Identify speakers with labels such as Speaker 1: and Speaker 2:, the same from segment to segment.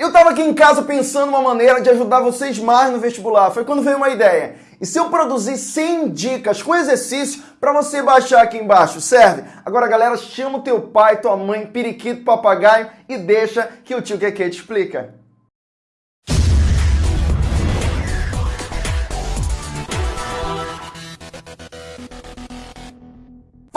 Speaker 1: Eu tava aqui em casa pensando uma maneira de ajudar vocês mais no vestibular. Foi quando veio uma ideia. E se eu produzir 100 dicas com exercício para você baixar aqui embaixo, serve? Agora, galera, chama o teu pai, tua mãe, periquito, papagaio e deixa que o tio Keke te explica.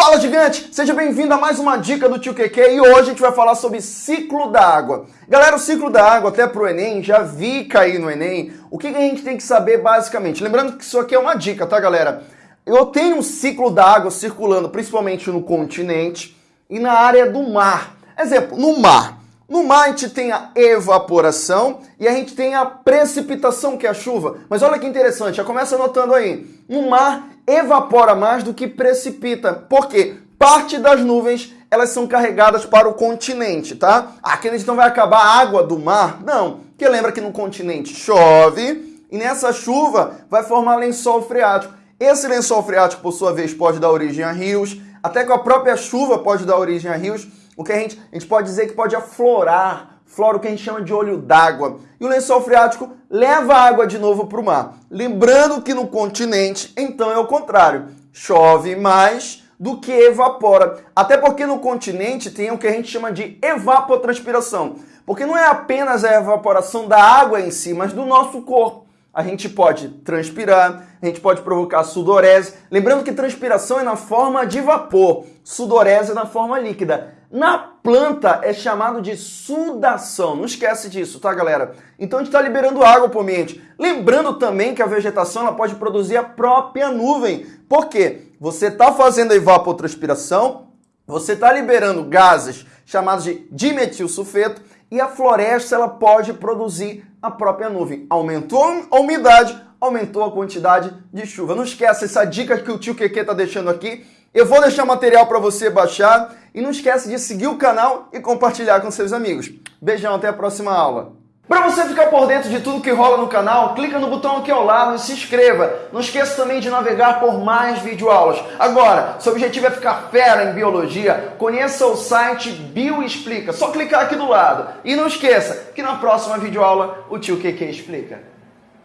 Speaker 1: Fala gigante, seja bem-vindo a mais uma dica do Tio QQ e hoje a gente vai falar sobre ciclo da água. Galera, o ciclo da água até pro Enem, já vi cair no Enem, o que a gente tem que saber basicamente? Lembrando que isso aqui é uma dica, tá galera? Eu tenho um ciclo da água circulando principalmente no continente e na área do mar. Exemplo, no mar. No mar a gente tem a evaporação e a gente tem a precipitação, que é a chuva. Mas olha que interessante, já começa anotando aí. No mar evapora mais do que precipita. Por quê? Parte das nuvens elas são carregadas para o continente, tá? Aqui a gente não vai acabar a água do mar? Não. Porque lembra que no continente chove e nessa chuva vai formar lençol freático. Esse lençol freático, por sua vez, pode dar origem a rios, até com a própria chuva pode dar origem a rios. O que a gente, a gente pode dizer que pode aflorar flora o que a gente chama de olho d'água. E o lençol freático leva a água de novo para o mar. Lembrando que no continente, então é o contrário. Chove mais do que evapora. Até porque no continente tem o que a gente chama de evapotranspiração. Porque não é apenas a evaporação da água em si, mas do nosso corpo. A gente pode transpirar, a gente pode provocar sudorese. Lembrando que transpiração é na forma de vapor, sudorese é na forma líquida. Na planta é chamado de sudação. Não esquece disso, tá, galera? Então a gente está liberando água para o ambiente. Lembrando também que a vegetação ela pode produzir a própria nuvem. Por quê? Você está fazendo a evapotranspiração, você está liberando gases chamados de dimetilsulfeto e a floresta ela pode produzir a própria nuvem. Aumentou a umidade, aumentou a quantidade de chuva. Não esquece essa dica que o tio Keke está deixando aqui. Eu vou deixar material para você baixar e não esquece de seguir o canal e compartilhar com seus amigos. Beijão, até a próxima aula. Para você ficar por dentro de tudo que rola no canal, clica no botão aqui ao lado e se inscreva. Não esqueça também de navegar por mais videoaulas. Agora, seu objetivo é ficar fera em biologia, conheça o site Bioexplica. Só clicar aqui do lado. E não esqueça que na próxima videoaula o tio QQ explica.